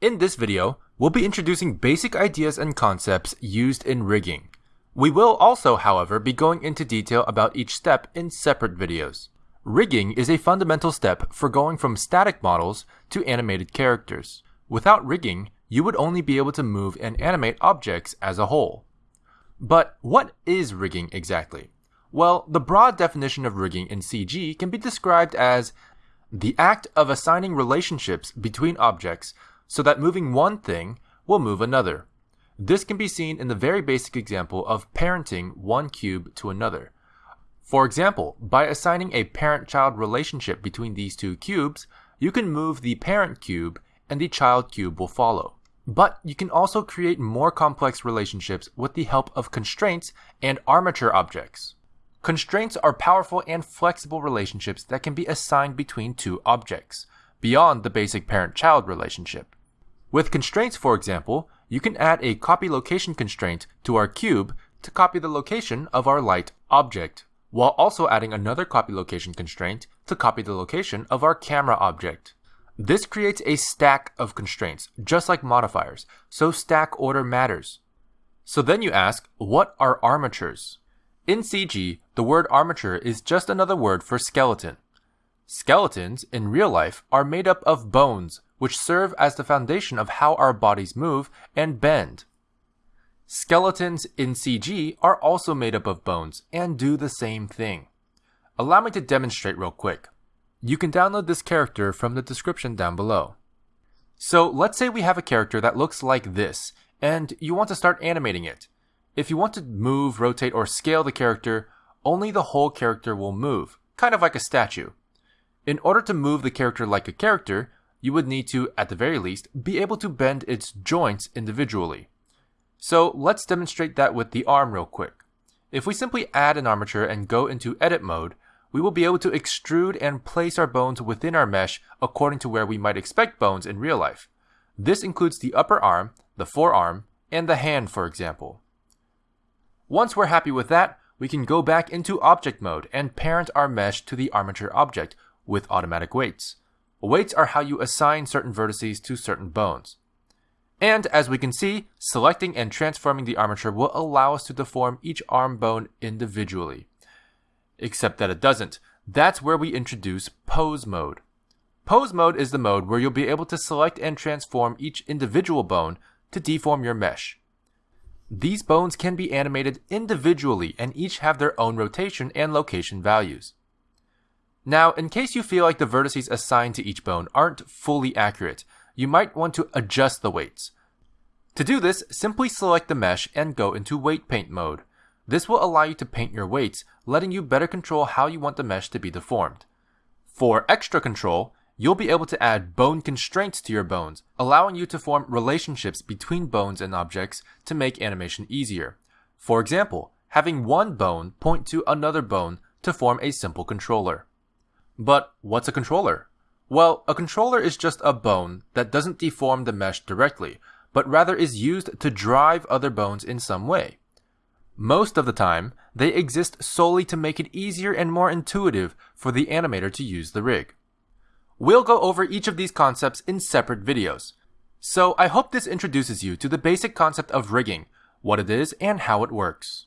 In this video, we'll be introducing basic ideas and concepts used in rigging. We will also, however, be going into detail about each step in separate videos. Rigging is a fundamental step for going from static models to animated characters. Without rigging, you would only be able to move and animate objects as a whole. But what is rigging exactly? Well, the broad definition of rigging in CG can be described as the act of assigning relationships between objects so that moving one thing will move another. This can be seen in the very basic example of parenting one cube to another. For example, by assigning a parent-child relationship between these two cubes, you can move the parent cube and the child cube will follow. But you can also create more complex relationships with the help of constraints and armature objects. Constraints are powerful and flexible relationships that can be assigned between two objects, beyond the basic parent-child relationship. With constraints, for example, you can add a copy location constraint to our cube to copy the location of our light object, while also adding another copy location constraint to copy the location of our camera object. This creates a stack of constraints, just like modifiers, so stack order matters. So then you ask, what are armatures? In CG, the word armature is just another word for skeleton. Skeletons, in real life, are made up of bones, which serve as the foundation of how our bodies move and bend. Skeletons in CG are also made up of bones and do the same thing. Allow me to demonstrate real quick. You can download this character from the description down below. So let's say we have a character that looks like this, and you want to start animating it. If you want to move, rotate, or scale the character, only the whole character will move, kind of like a statue. In order to move the character like a character, you would need to, at the very least, be able to bend its joints individually. So let's demonstrate that with the arm real quick. If we simply add an armature and go into edit mode, we will be able to extrude and place our bones within our mesh according to where we might expect bones in real life. This includes the upper arm, the forearm, and the hand, for example. Once we're happy with that, we can go back into object mode and parent our mesh to the armature object with automatic weights. Weights are how you assign certain vertices to certain bones. And as we can see, selecting and transforming the armature will allow us to deform each arm bone individually except that it doesn't. That's where we introduce pose mode. Pose mode is the mode where you'll be able to select and transform each individual bone to deform your mesh. These bones can be animated individually and each have their own rotation and location values. Now, in case you feel like the vertices assigned to each bone aren't fully accurate, you might want to adjust the weights. To do this, simply select the mesh and go into weight paint mode. This will allow you to paint your weights, letting you better control how you want the mesh to be deformed. For extra control, you'll be able to add bone constraints to your bones, allowing you to form relationships between bones and objects to make animation easier. For example, having one bone point to another bone to form a simple controller. But what's a controller? Well, a controller is just a bone that doesn't deform the mesh directly, but rather is used to drive other bones in some way. Most of the time, they exist solely to make it easier and more intuitive for the animator to use the rig. We'll go over each of these concepts in separate videos. So I hope this introduces you to the basic concept of rigging, what it is and how it works.